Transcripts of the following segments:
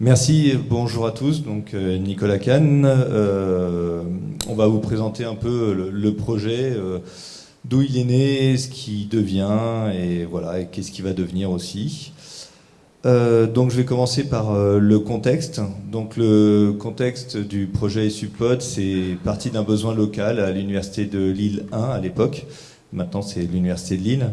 Merci, bonjour à tous. Donc euh, Nicolas Kahn, euh, on va vous présenter un peu le, projet, euh, d'où il est né, ce qui devient et voilà, qu'est-ce qui va devenir aussi. donc je vais commencer par le contexte. Donc le contexte du projet Suppod, c'est parti d'un besoin local à l'université de Lille 1 à l'époque. Maintenant c'est l'université de Lille.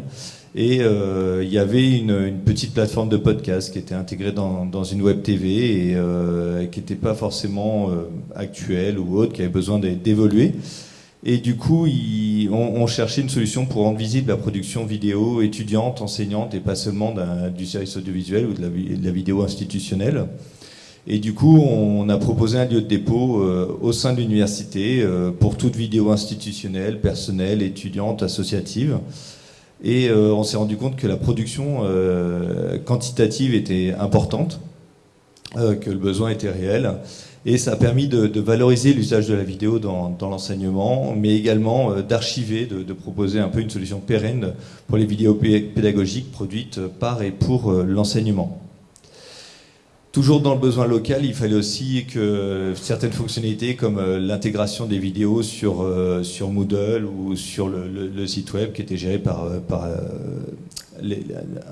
Et euh, il y avait une, petite plateforme de podcast qui était intégrée dans, une web TV et euh, qui n'était pas forcément euh, actuelle ou autre, qui avait besoin d'évoluer. Et du coup, on, cherchait une solution pour rendre visible la production vidéo étudiante, enseignante et pas seulement du service audiovisuel ou de la, vidéo institutionnelle. Et du coup, on a proposé un lieu de dépôt au sein de l'université pour toute vidéo institutionnelle, personnelle, étudiante, associative. Et euh, on s'est rendu compte que la production euh, quantitative était importante, euh, que le besoin était réel. Et ça a permis de, valoriser l'usage de la vidéo dans, l'enseignement, mais également d'archiver, de, de, proposer un peu une solution pérenne pour les vidéos pédagogiques produites par et pour l'enseignement. Toujours dans le besoin local, il fallait aussi que certaines fonctionnalités comme euh, l'intégration des vidéos sur, euh, sur Moodle ou sur le, site web qui était géré par, euh, par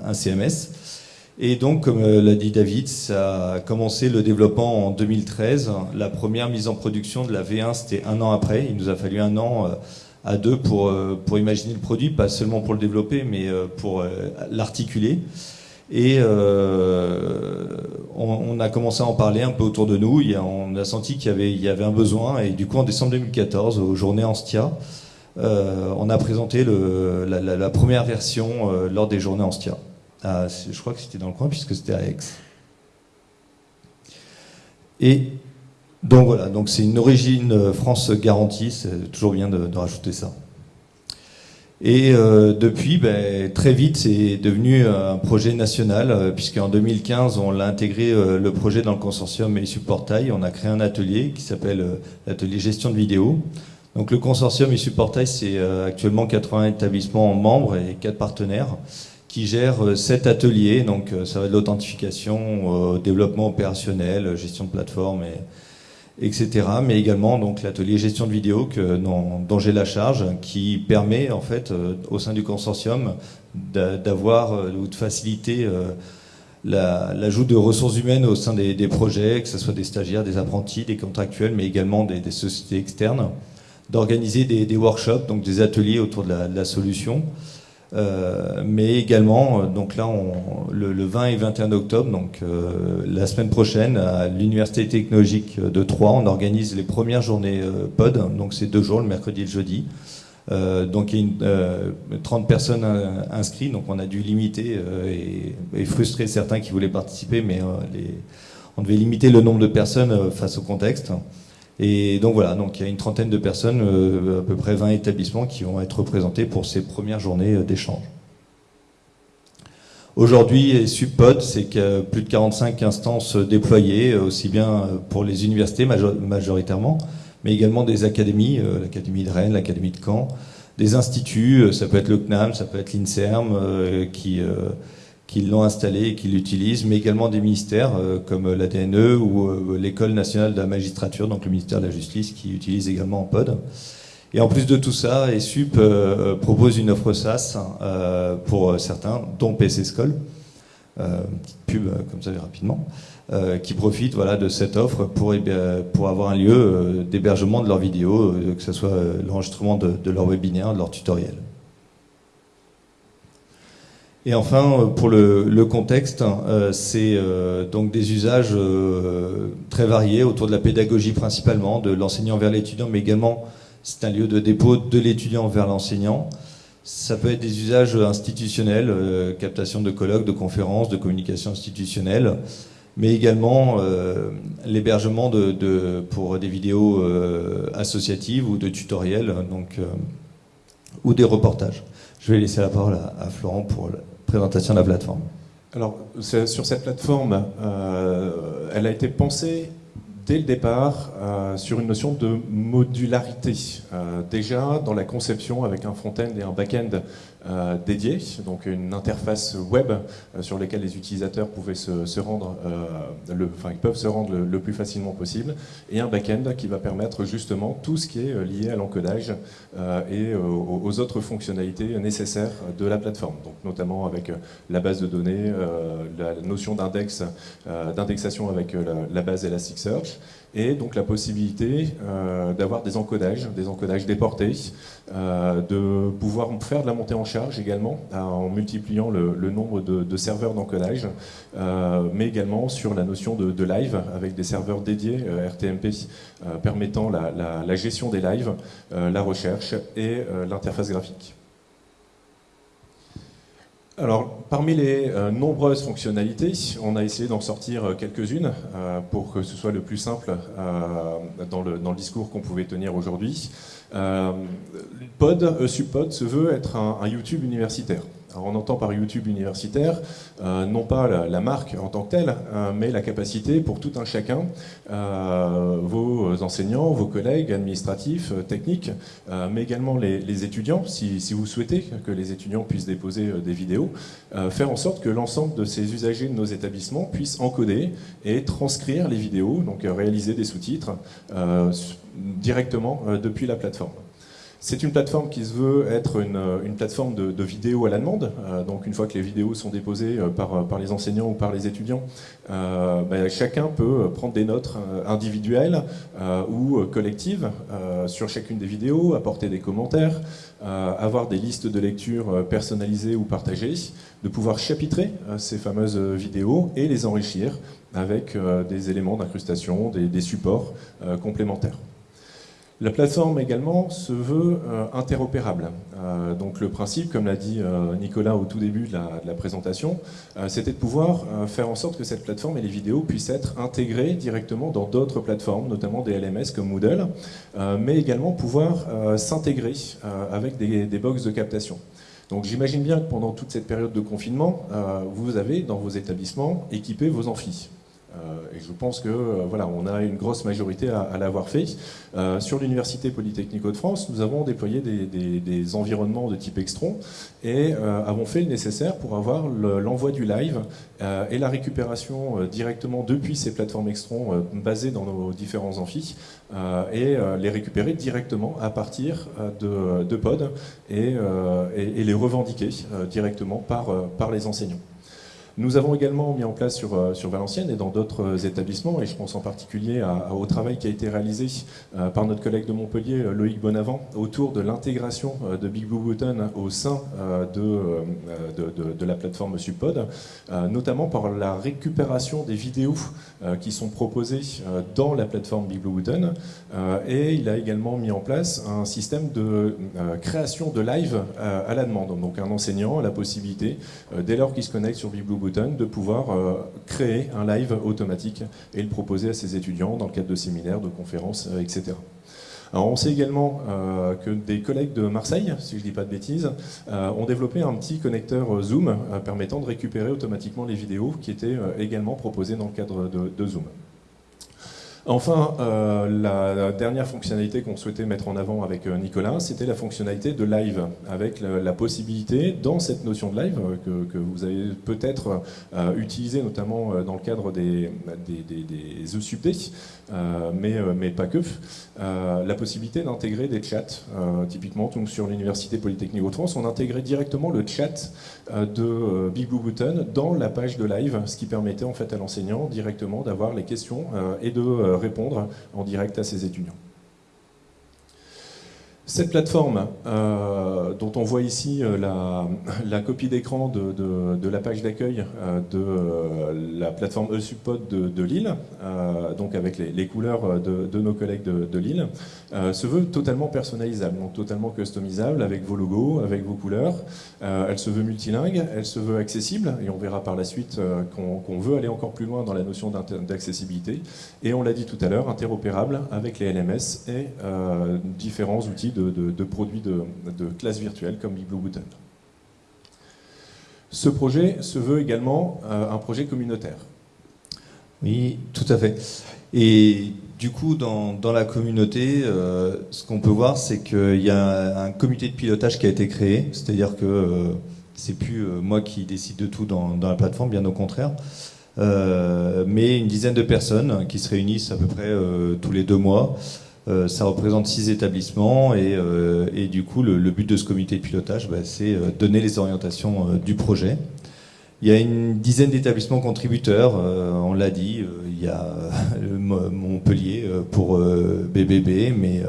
un CMS. Et donc, comme l'a dit David, ça a commencé le développement en 2013. La première mise en production de la V1, c'était un an après. Il nous a fallu un an à deux pour, pour imaginer le produit, pas seulement pour le développer, mais pour l'articuler. Et euh, on, a commencé à en parler un peu autour de nous. on a senti qu'il y, avait, un besoin. Et du coup, en décembre 2014, aux Journées Anstia, euh, on a présenté la, première version euh, lors des Journées Anstia. Ah, je crois que c'était dans le coin puisque c'était à Aix. Et donc voilà, donc c'est une origine France garantie. C'est toujours bien de rajouter ça. Et euh, depuis, ben, très vite, c'est devenu un projet national, euh, puisqu'en 2015, on l'a intégré euh, le projet dans le consortium Issu Portail. On a créé un atelier qui s'appelle l'atelier gestion de vidéo. Donc le consortium Issu Portail, c'est actuellement 80 établissements membres et 4 partenaires qui gèrent 7 ateliers. Donc ça va de l'authentification développement opérationnel, gestion de plateforme et etc. Mais également donc l'atelier gestion de vidéo que, dont, j'ai la charge, qui permet en fait euh, au sein du consortium d'avoir euh, ou de faciliter euh, l'ajout de ressources humaines au sein des, projets, que ce soit des stagiaires, des apprentis, des contractuels, mais également des, sociétés externes, d'organiser des, workshops, donc des ateliers autour de la solution. Euh, mais également, euh, donc là, le, 20 et 21 octobre, donc euh, la semaine prochaine, à l'Université technologique de Troyes, on organise les premières journées POD, donc c'est deux jours, le mercredi et le jeudi. donc il y a une, 30 personnes inscrites, donc on a dû limiter et, frustrer certains qui voulaient participer, mais on devait limiter le nombre de personnes face au contexte. Et donc voilà, donc il y a une trentaine de personnes, euh, à peu près 20 établissements qui vont être représentés pour ces premières journées euh, d'échange. Aujourd'hui, Subpod, c'est que plus de 45 instances déployées, euh, aussi bien pour les universités majoritairement, mais également des académies, l'Académie de Rennes, l'Académie de Caen, des instituts, ça peut être le CNAM, ça peut être l'INSERM, qui qui l'ont installé et qui l'utilisent, mais également des ministères euh, comme l'ADNE ou euh, l'École nationale de la magistrature, donc le ministère de la Justice, qui utilise également en pod. Et en plus de tout ça, ESUP euh, propose une offre SaaS pour certains, dont PC School, petite pub comme ça rapidement, qui profite voilà, de cette offre pour, pour avoir un lieu d'hébergement de leurs vidéos, que ce soit l'enregistrement de, de leur webinaire, de leur tutoriel. Et enfin, euh, pour le, contexte, euh, c'est euh, donc des usages très variés autour de la pédagogie principalement, de l'enseignant vers l'étudiant, mais également c'est un lieu de dépôt de l'étudiant vers l'enseignant. Ça peut être des usages institutionnels, captation de colloques, de conférences, de communication institutionnelle, mais également l'hébergement pour des vidéos associatives ou de tutoriels, donc, ou des reportages. Je vais laisser la parole à Florent pour présentation de la plateforme Alors, sur cette plateforme, euh, elle a été pensée dès le départ sur une notion de modularité. déjà dans la conception avec un front-end et un back-end euh, dédié, donc une interface web euh, sur laquelle les utilisateurs pouvaient se, rendre, euh, ils peuvent se rendre le, plus facilement possible, et un back-end qui va permettre justement tout ce qui est lié à l'encodage et aux, autres fonctionnalités nécessaires de la plateforme, donc notamment avec la base de données, la notion d'index, d'indexation avec la, la base Elasticsearch, et donc la possibilité euh, d'avoir des encodages, des encodages déportés, euh, de pouvoir faire de la montée en charge également euh, en multipliant le, nombre de, serveurs d'encodage, mais également sur la notion de, live avec des serveurs dédiés RTMP permettant la, gestion des lives, la recherche et l'interface graphique. Alors, parmi les euh, nombreuses fonctionnalités, on a essayé d'en sortir euh, quelques-unes euh, pour que ce soit le plus simple dans, le, discours qu'on pouvait tenir aujourd'hui. Pod, Subpod se veut être un YouTube universitaire on entend par YouTube universitaire, euh, non pas la, marque en tant que telle, euh, mais la capacité pour tout un chacun, euh, vos enseignants, vos collègues administratifs, techniques, mais également les, étudiants, si, si, vous souhaitez que les étudiants puissent déposer des vidéos, faire en sorte que l'ensemble de ces usagers de nos établissements puissent encoder et transcrire les vidéos, donc réaliser des sous-titres directement depuis la plateforme. C'est une plateforme qui se veut être une, plateforme de, de, vidéo à la demande. Euh, donc une fois que les vidéos sont déposées euh, par, par les enseignants ou par les étudiants, euh, ben, chacun peut prendre des notes individuelles ou collectives sur chacune des vidéos, apporter des commentaires, avoir des listes de lecture personnalisées ou partagées, de pouvoir chapitrer ces fameuses vidéos et les enrichir avec des éléments d'incrustation, des supports complémentaires. La plateforme également se veut euh, interopérable. Euh, donc le principe, comme l'a dit euh, Nicolas au tout début de la, présentation, c'était de pouvoir faire en sorte que cette plateforme et les vidéos puissent être intégrées directement dans d'autres plateformes, notamment des LMS comme Moodle, mais également pouvoir s'intégrer avec des, des box de captation. Donc j'imagine bien que pendant toute cette période de confinement, vous avez dans vos établissements équipé vos amphis. Euh, et je pense que euh, voilà, on a une grosse majorité à, l'avoir fait. Euh, sur l'Université Polytechnique de France, nous avons déployé des, environnements de type Extron et avons fait le nécessaire pour avoir l'envoi du live et la récupération directement depuis ces plateformes Extron basées dans nos différents amphis et les récupérer directement à partir de, pod et, les revendiquer directement par les enseignants. Nous avons également mis en place sur, euh, sur Valenciennes et dans d'autres euh, établissements, et je pense en particulier au travail qui a été réalisé euh, par notre collègue de Montpellier, Loïc Bonavent, autour de l'intégration de Big Blue Button au sein de, de, la plateforme Subpod, notamment par la récupération des vidéos qui sont proposées dans la plateforme Big Blue Button, et il a également mis en place un système de création de live à la demande. Donc un enseignant a la possibilité, dès lors qu'il se connecte sur Big Blue de pouvoir euh, créer un live automatique et le proposer à ses étudiants dans le cadre de séminaires, de conférences, euh, etc. Alors on sait également euh, que des collègues de Marseille, si je ne dis pas de bêtises, ont développé un petit connecteur Zoom permettant de récupérer automatiquement les vidéos qui étaient également proposées dans le cadre de Zoom. Enfin, euh, la dernière fonctionnalité qu'on souhaitait mettre en avant avec euh, Nicolas, c'était la fonctionnalité de live, avec la, possibilité, dans cette notion de live, euh, que, vous avez peut-être utilisé notamment dans le cadre des, des, des, des mais, pas que, la possibilité d'intégrer des chats. typiquement, sur l'Université Polytechnique de France, on intégrait directement le chat de Big Blue Button dans la page de live, ce qui permettait en fait à l'enseignant directement d'avoir les questions et de répondre en direct à ses étudiants. Cette plateforme, euh, dont on voit ici euh, la, copie d'écran de, la page d'accueil euh, de la plateforme eSubPod de, de Lille, donc avec les, couleurs de, nos collègues de, Lille, se veut totalement personnalisable, donc totalement customisable avec vos logos, avec vos couleurs. elle se veut multilingue, elle se veut accessible, et on verra par la suite qu'on veut aller encore plus loin dans la notion d'accessibilité. Et on l'a dit tout à l'heure, interopérable avec les LMS et différents outils de, produits de, classe virtuelle comme BigBlue Button. Ce projet se veut également euh, un projet communautaire. Oui, tout à fait. Et du coup, dans, la communauté, euh, ce qu'on peut voir, c'est qu'il y a un comité de pilotage qui a été créé, c'est-à-dire que euh, c'est plus euh, moi qui décide de tout dans, la plateforme, bien au contraire, mais une dizaine de personnes qui se réunissent à peu près tous les deux mois. Ça représente six établissements et, et du coup, le, le, but de ce comité de pilotage, bah, c'est donner les orientations du projet. Il y a une dizaine d'établissements contributeurs, euh, on l'a dit, euh, il y a euh, Montpellier pour BBB, mais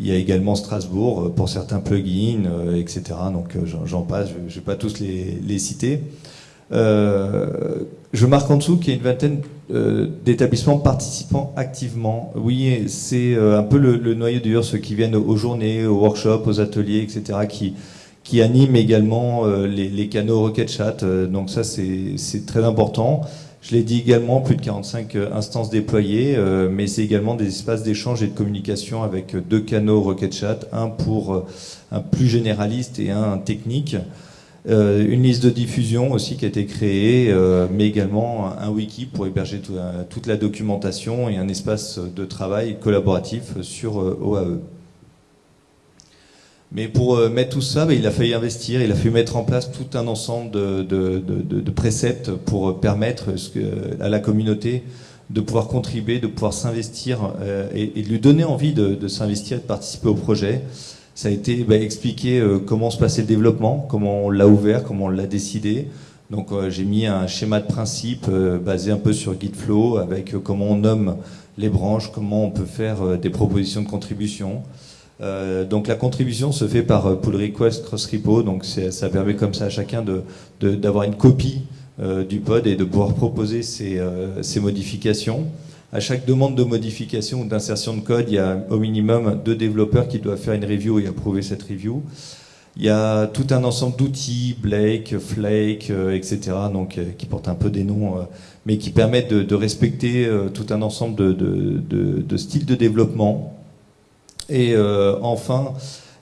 il y a également Strasbourg pour certains plugins, etc. Donc j'en passe, je ne vais pas tous les, les citer. Je marque en dessous qu'il y a une vingtaine d'établissements participant activement. Oui, c'est un peu le, le noyau dur, ceux qui viennent aux journées, aux workshops, aux ateliers, etc., qui, qui anime également euh, les, les, canaux Rocket Chat. Euh, donc ça, c'est très important. Je l'ai dit également, plus de 45 euh, instances déployées, mais c'est également des espaces d'échange et de communication avec deux canaux Rocket Chat, un pour un plus généraliste et un technique. Une liste de diffusion aussi qui a été créée, mais également un wiki pour héberger toute la documentation et un espace de travail collaboratif sur OAE. Mais pour euh, mettre tout ça, bah, il a fallu investir, il a fallu mettre en place tout un ensemble de, préceptes pour euh, permettre à la communauté de pouvoir contribuer, de pouvoir s'investir euh, et, de lui donner envie de, s'investir et de participer au projet. Ça a été bah, expliqué euh, comment se passait le développement, comment on l'a ouvert, comment on l'a décidé. Donc euh, j'ai mis un schéma de principe basé un peu sur Gitflow avec comment on nomme les branches, comment on peut faire des propositions de contribution. Euh, donc la contribution se fait par euh, pull request cross repo, donc ça permet comme ça à chacun d'avoir de, une copie euh, du pod et de pouvoir proposer ses, euh, ses, modifications. À chaque demande de modification ou d'insertion de code, il y a au minimum deux développeurs qui doivent faire une review et approuver cette review. Il y a tout un ensemble d'outils, Blake, Flake, etc., donc qui portent un peu des noms, mais qui permettent de, respecter tout un ensemble de, de, styles de développement et euh, enfin,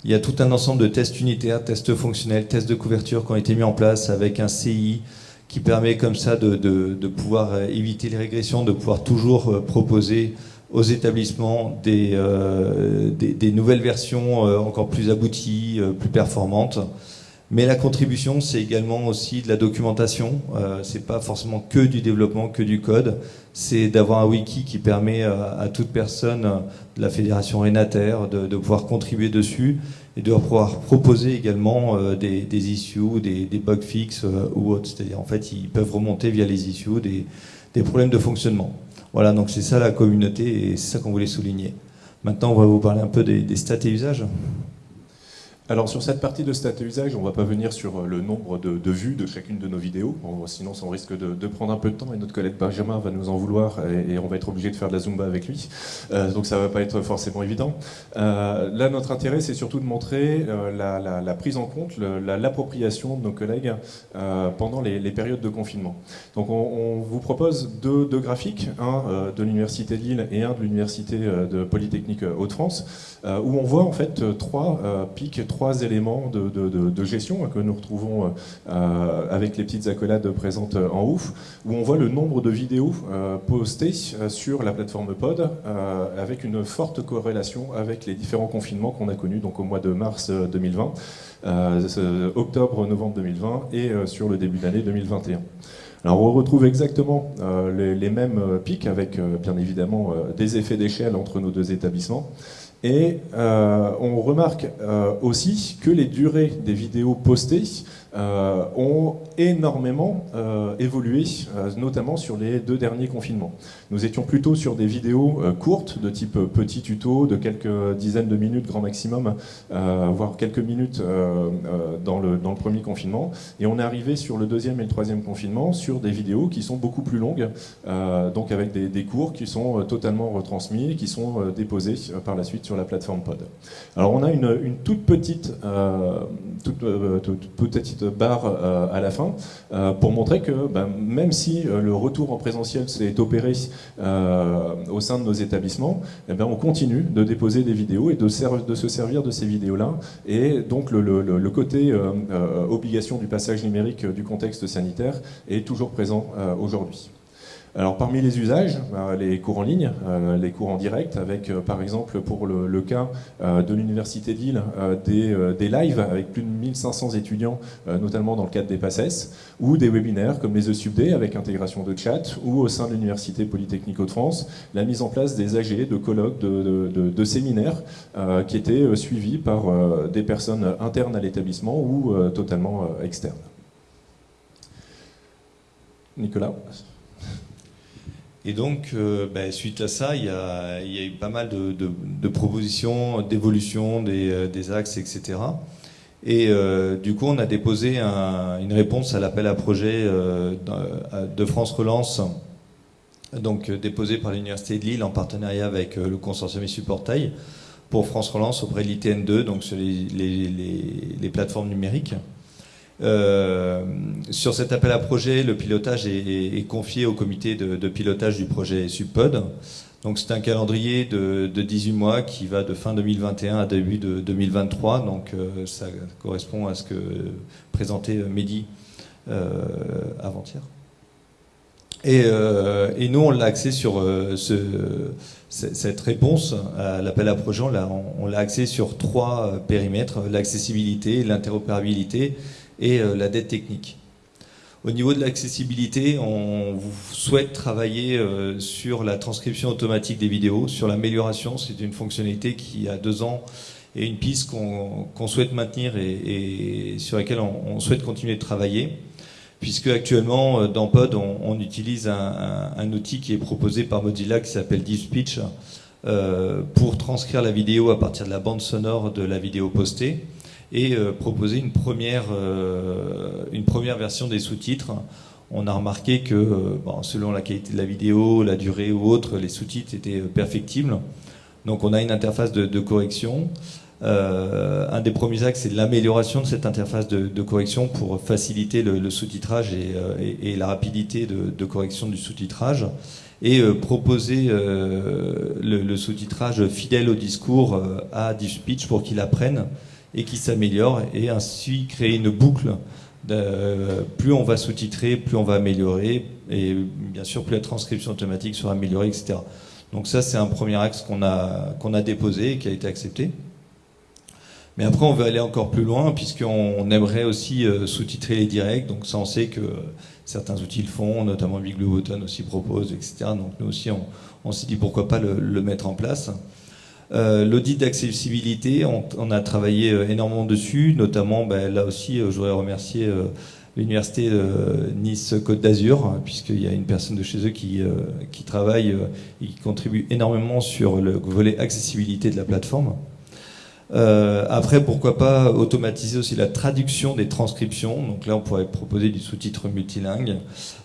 il y a tout un ensemble de tests unitaires, tests fonctionnels, tests de couverture qui ont été mis en place avec un CI qui permet comme ça de, de, pouvoir euh, éviter les régressions, de pouvoir toujours euh, proposer aux établissements des, euh, des, des, nouvelles versions encore plus abouties, plus performantes. Mais la contribution, c'est également aussi de la documentation. Euh, c'est pas forcément que du développement, que du code. C'est d'avoir un wiki qui permet à, à toute personne de la fédération Renater de, pouvoir contribuer dessus et de pouvoir proposer également euh, des, issues, des, des bug fixes euh, ou autres. C'est-à-dire, en fait, ils peuvent remonter via les issues des, problèmes de fonctionnement. Voilà, donc c'est ça la communauté et c'est ça qu'on voulait souligner. Maintenant, on va vous parler un peu des stats et usages. Alors sur cette partie de stats et usage, on ne va pas venir sur euh, le nombre de, vues de chacune de nos vidéos, sinon ça risque de, prendre un peu de temps et notre collègue Benjamin va nous en vouloir et, on va être obligé de faire de la Zumba avec lui, euh, donc ça ne va pas être forcément évident. Euh, là notre intérêt c'est surtout de montrer la, prise en compte, l'appropriation de nos collègues pendant les, périodes de confinement. Donc on, on vous propose deux, graphiques, un de l'Université de Lille et un de l'Université de Polytechnique Hauts-de-France, où on voit en fait trois pics, trois éléments de, gestion que nous retrouvons euh, avec les petites accolades présentes en haut, où on voit le nombre de vidéos euh, postées sur la plateforme Pod, euh, avec une forte corrélation avec les différents confinements qu'on a connus donc au mois de mars 2020, octobre, novembre 2020 et sur le début d'année 2021. Alors on retrouve exactement euh, les, mêmes pics avec euh, bien évidemment euh, des effets d'échelle entre nos deux établissements. Et on remarque aussi que les durées des vidéos postées euh, ont énormément euh, évolué, euh, notamment sur les deux derniers confinements. Nous étions plutôt sur des vidéos courtes, de type petit tuto, de quelques dizaines de minutes grand maximum, voire quelques minutes dans le, dans, le, premier confinement. Et on est arrivé sur le deuxième et le troisième confinement sur des vidéos qui sont beaucoup plus longues, donc avec des, des, cours qui sont totalement retransmis, qui sont déposés par la suite sur la plateforme Pod. Alors on a une, une toute petite, toute, toute, petite barre euh, à la fin euh, pour montrer que ben, même si euh, le retour en présentiel s'est opéré au sein de nos établissements, eh ben, on continue de déposer des vidéos et de, se servir de ces vidéos-là. Et donc le côté obligation du passage numérique du contexte sanitaire est toujours présent aujourd'hui. Alors parmi les usages, bah, les cours en ligne, euh, les cours en direct, avec euh, par exemple pour le, cas euh, de l'Université de Lille, des, des, lives avec plus de 1500 étudiants, notamment dans le cadre des PACES, ou des webinaires comme les ESUBD avec intégration de chat, ou au sein de l'Université Polytechnique de France, la mise en place des AG, de colloques, de séminaires qui étaient suivis par des personnes internes à l'établissement ou totalement externes. Nicolas? Et donc, euh, ben, suite à ça, il y, a, eu pas mal de, propositions, d'évolution des, euh, des, axes, etc. Et euh, du coup, on a déposé une réponse à l'appel à projet de France Relance, donc déposé par l'Université de Lille en partenariat avec le consortium Issue Portail pour France Relance auprès de l'ITN2, donc sur les plateformes numériques. Euh, sur cet appel à projet, le pilotage est, confié au comité de, pilotage du projet Subpod. Donc c'est un calendrier de, 18 mois qui va de fin 2021 à début de 2023. Donc euh, ça correspond à ce que présentait Mehdi euh, avant-hier. Et, nous, on l'a axé sur cette réponse à l'appel à projet, on l'a axé sur trois périmètres, l'accessibilité, l'interopérabilité et euh, la dette technique. Au niveau de l'accessibilité, on souhaite travailler euh, sur la transcription automatique des vidéos, sur l'amélioration. C'est une fonctionnalité qui a deux ans et une piste qu'on souhaite maintenir et, sur laquelle on, souhaite continuer de travailler. Puisque actuellement, euh, dans Pod, on, utilise un, outil qui est proposé par Mozilla qui s'appelle DeepSpeech pour transcrire la vidéo à partir de la bande sonore de la vidéo postée et euh, proposer une première, euh, une première version des sous-titres. On a remarqué que euh, selon la qualité de la vidéo, la durée ou autre, les sous-titres étaient perfectibles. Donc on a une interface de, correction. un des premiers axes, c'est l'amélioration de cette interface de, correction pour faciliter le, sous-titrage et, la rapidité de, correction du sous-titrage et proposer le, sous-titrage fidèle au discours à DeepSpeech pour qu'il apprenne et qui s'améliore et ainsi créer une boucle. Plus on va sous-titrer, plus on va améliorer et bien sûr plus la transcription automatique sera améliorée, etc. Donc ça c'est un premier axe qu'on a, qu'on a déposé et qui a été accepté. Mais après on veut aller encore plus loin puisqu'on aimerait aussi euh, sous-titrer les directs. Donc ça on sait que certains outils le font, notamment Big Blue Button aussi propose, etc. Donc nous aussi on, on s'est dit pourquoi pas le mettre en place. Euh, l'audit d'accessibilité, on, a travaillé euh, énormément dessus, notamment ben, là aussi, euh, je voudrais remercier l'université Nice-Côte d'Azur, hein, puisqu'il y a une personne de chez eux qui travaille et qui contribue énormément sur le volet accessibilité de la plateforme. Euh, après, pourquoi pas automatiser aussi la traduction des transcriptions. Donc là, on pourrait proposer du sous-titre multilingue,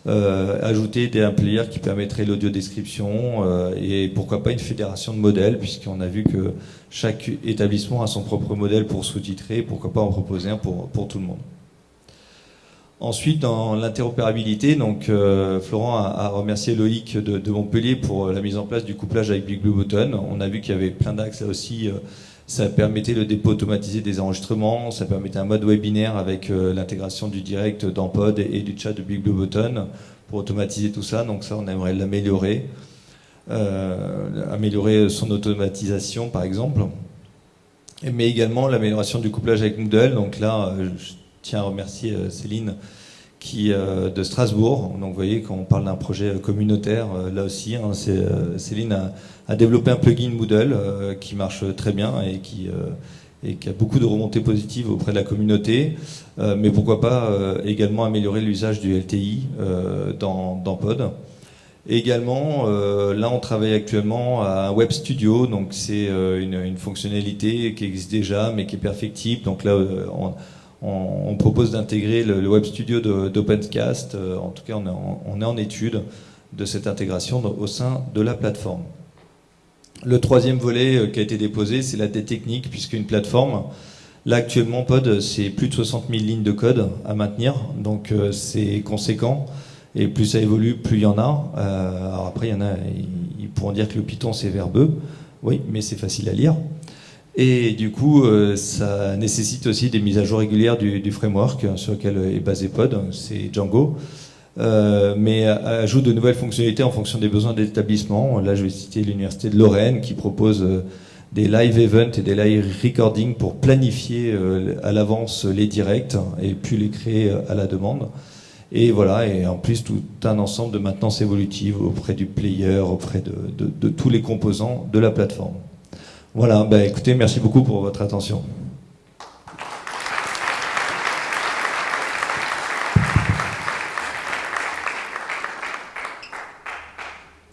euh, ajouter des, player qui permettrait l'audio-description euh, et pourquoi pas une fédération de modèles, puisqu'on a vu que chaque établissement a son propre modèle pour sous-titrer. Pourquoi pas en proposer un pour, pour tout le monde. Ensuite, dans l'interopérabilité, donc euh, Florent a, remercié Loïc de, de, Montpellier pour la mise en place du couplage avec Big Blue Button. On a vu qu'il y avait plein d'axes là aussi ça permettait le dépôt automatisé des enregistrements, ça permettait un mode webinaire avec euh, l'intégration du direct dans Pod et, du chat de Big Blue Button pour automatiser tout ça. Donc ça, on aimerait l'améliorer. Euh, améliorer son automatisation, par exemple. Mais également l'amélioration du couplage avec Moodle. Donc là, euh, je tiens à remercier Céline qui, de Strasbourg. Donc vous voyez, quand on parle d'un projet communautaire, là aussi, hein, Céline a a développé un plugin Moodle euh, qui marche très bien et qui, euh, et qui a beaucoup de remontées positives auprès de la communauté, euh, mais pourquoi pas également améliorer l'usage du LTI dans, Pod. également, là on travaille actuellement à un web studio, donc c'est une, fonctionnalité qui existe déjà mais qui est perfectible. Donc là on, on, propose d'intégrer le, web studio d'OpenCast, en tout cas on est en étude de cette intégration au sein de la plateforme. Le troisième volet euh, qui a été déposé, c'est la dette technique, puisqu'une plateforme, là actuellement Pod, c'est plus de 60 000 lignes de code à maintenir, donc euh, c'est conséquent. Et plus ça évolue, plus il y en a. Euh, alors après, il y en a, ils pourront dire que le Python c'est verbeux, oui, mais c'est facile à lire. Et du coup, ça nécessite aussi des mises à jour régulières du, framework sur lequel est basé Pod, c'est Django. Mais ajoute de nouvelles fonctionnalités en fonction des besoins des établissements. Là, je vais citer l'Université de Lorraine qui propose des live events et des live recordings pour planifier à l'avance les directs et puis les créer à la demande. Et voilà, et en plus tout un ensemble de maintenance évolutive auprès du player, auprès de, tous les composants de la plateforme. Voilà, bah écoutez, merci beaucoup pour votre attention.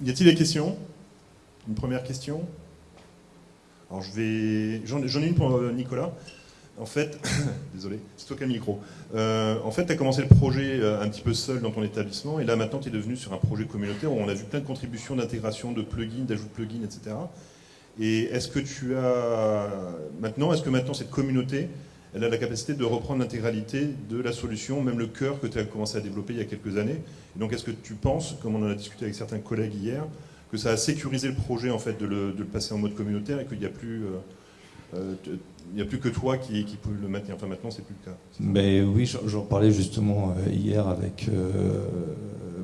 Y a-t-il des questions? Une première question? Alors je vais, j'en ai une pour euh, Nicolas. En fait, désolé, c'est toi qui as le micro. Euh, en fait, tu as commencé le projet euh, un petit peu seul dans ton établissement, et là maintenant tu es devenu sur un projet communautaire où on a vu plein de contributions d'intégration de plugins, d'ajout de plugins, etc. Et est-ce que tu as maintenant, est-ce que maintenant cette communauté, elle a la capacité de reprendre l'intégralité de la solution, même le cœur que tu as commencé à développer il y a quelques années donc, est-ce que tu penses, comme on en a discuté avec certains collègues hier, que ça a sécurisé le projet en fait de le, passer en mode communautaire et qu'il n'y a plus euh, il n'y a plus que toi qui, qui le maintenir? Enfin, maintenant, c'est plus le cas. Mais oui, j'en parlais justement euh, hier avec euh,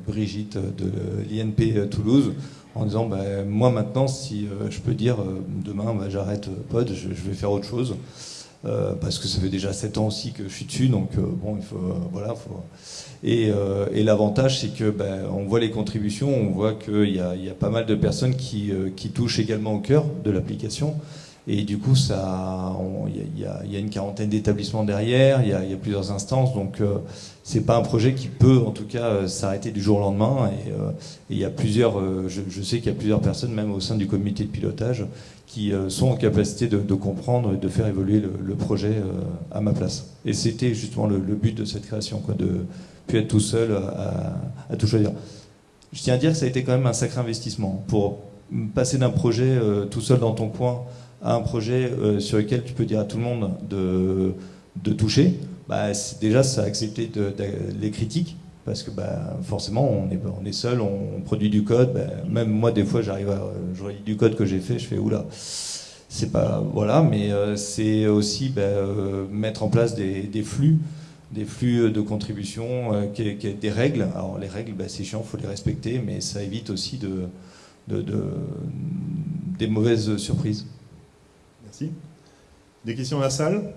Brigitte de l'INP Toulouse en disant bah, moi maintenant, si je peux dire demain, bah, j'arrête Pod, je, vais faire autre chose. Parce que ça fait déjà 7 ans aussi que je suis dessus, donc bon, il faut, voilà, faut... Et, l'avantage, c'est que ben, on voit les contributions, on voit qu'il y, y, a pas mal de personnes qui, qui touchent également au cœur de l'application. Et du coup, il y, a une quarantaine d'établissements derrière, il y, a plusieurs instances, donc euh, c'est pas un projet qui peut, en tout cas, euh, s'arrêter du jour au lendemain. Et euh, il y a plusieurs, je, sais qu'il y a plusieurs personnes, même au sein du comité de pilotage, qui sont en capacité de, comprendre et de faire évoluer le, projet à ma place. Et c'était justement le, but de cette création, quoi, de plus être tout seul à, à, tout choisir. Je tiens à dire que ça a été quand même un sacré investissement pour passer d'un projet tout seul dans ton coin à un projet euh, sur lequel tu peux dire à tout le monde de, toucher, bah, déjà ça a accepté les critiques, parce que bah, forcément on est, on est seul, on, produit du code, bah, même moi des fois j'arrive à, je relis du code que j'ai fait, je fais oula, c'est pas, voilà, mais euh, c'est aussi bah, euh, mettre en place des, flux, des flux de contribution, des règles, alors les règles c'est chiant, il faut les respecter, mais ça évite aussi de, de, de des mauvaises surprises. Des questions à la salle?